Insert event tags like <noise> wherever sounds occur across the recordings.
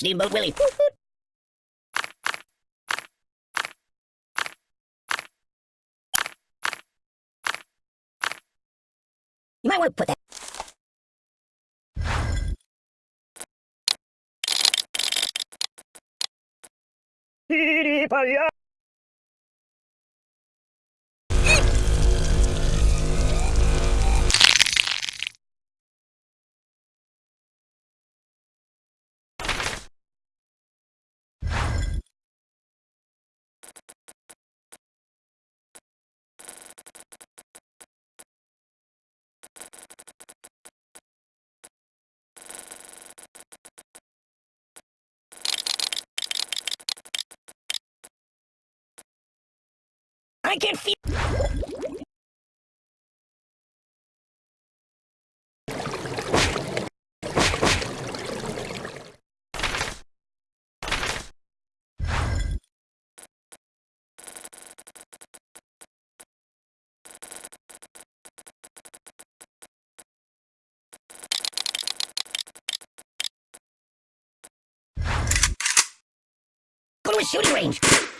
Steamboat Willie. You might want to put that. I can feel. Go to a shooting range.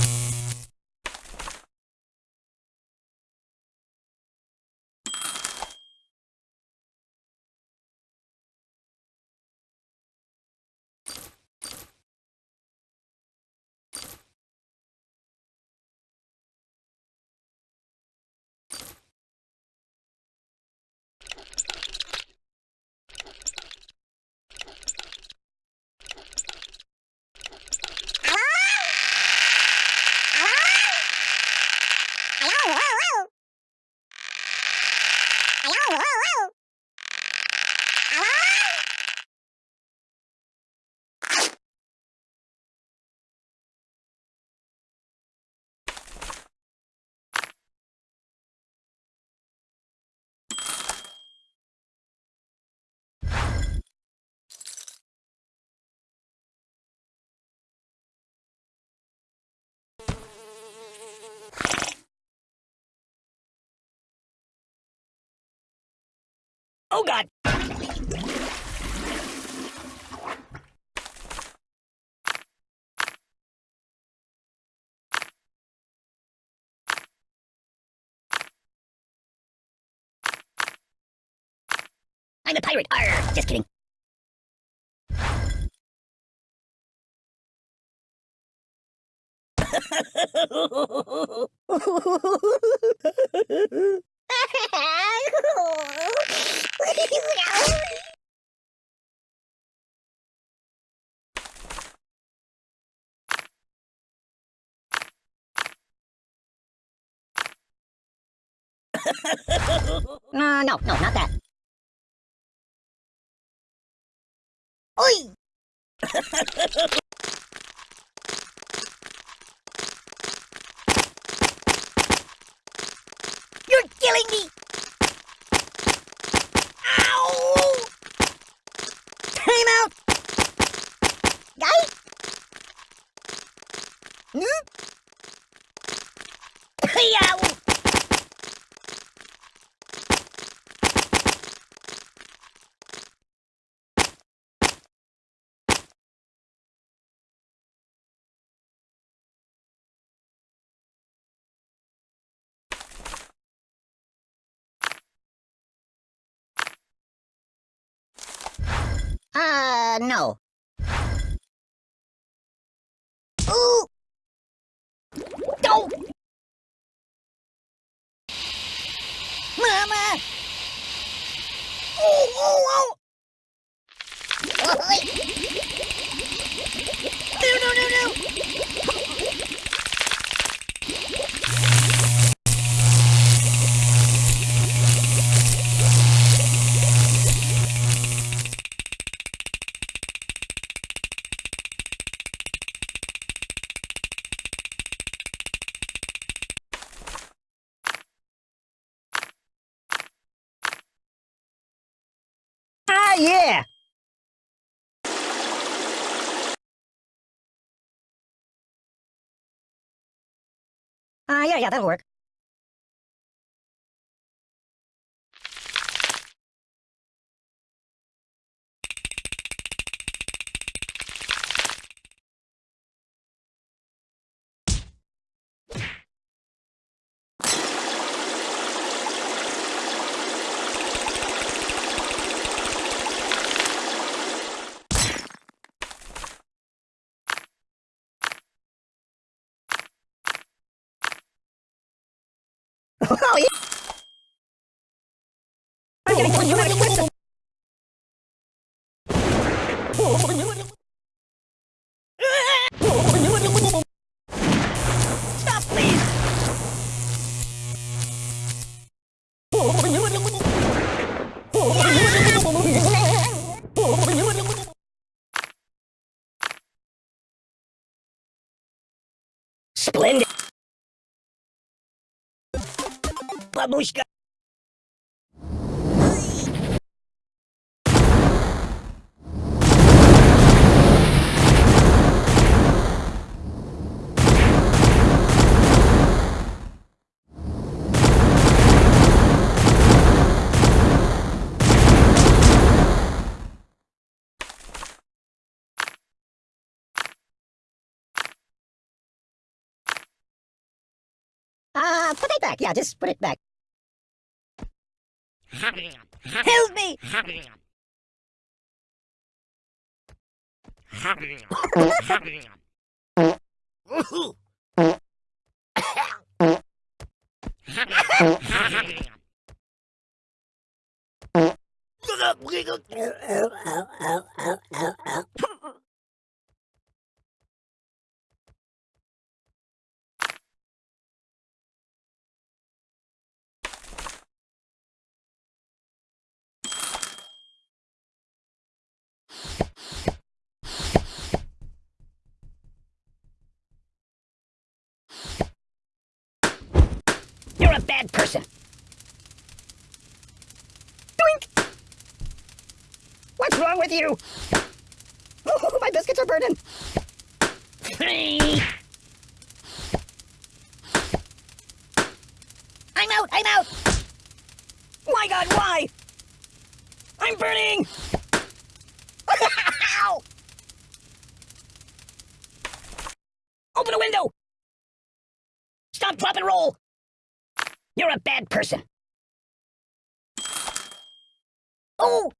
Oh god! I'm a pirate! Arr! Just kidding. <laughs> <laughs> <laughs> <laughs> uh, no, no, not that. Oi! <laughs> You're killing me! Uh, no. Ooh! Don't! Mama! Oh, oh, oh! Ah, yeah! Ah, yeah, yeah, that'll work. Oh, yeah! панучка Uh, put it back. Yeah, just put it back. Help me! <laughs> You're a bad person. Doink! What's wrong with you? Oh, my biscuits are burning. I'm out, I'm out! My god, why? I'm burning! Person. Oh!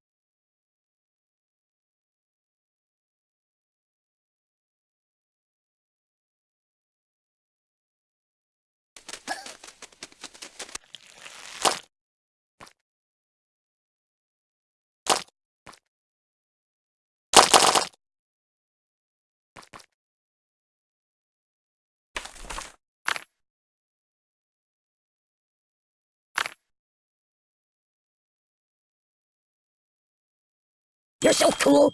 You're so cool.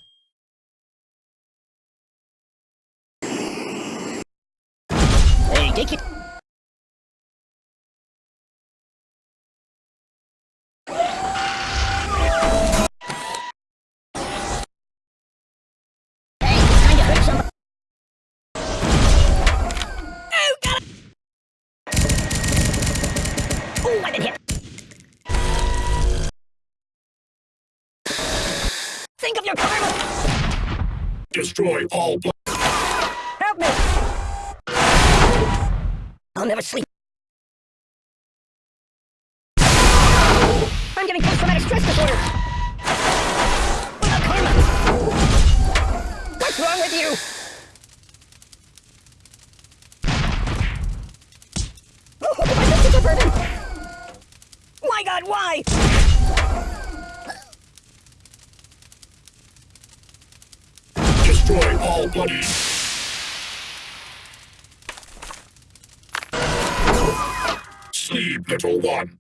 Think of your karma! Destroy all Help me! I'll never sleep. I'm getting post-traumatic stress disorder. What about karma? What's wrong with you? Oh, my biscuits are burning. My God, why? Bloody. Sleep, little one.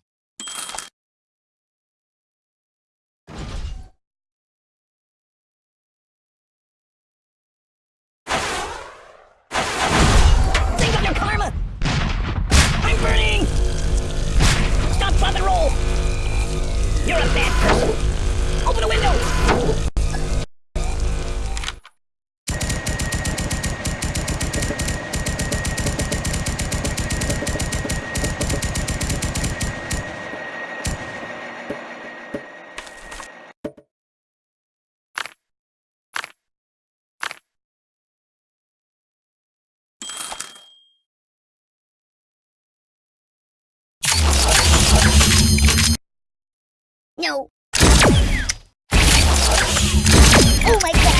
No. Oh my god.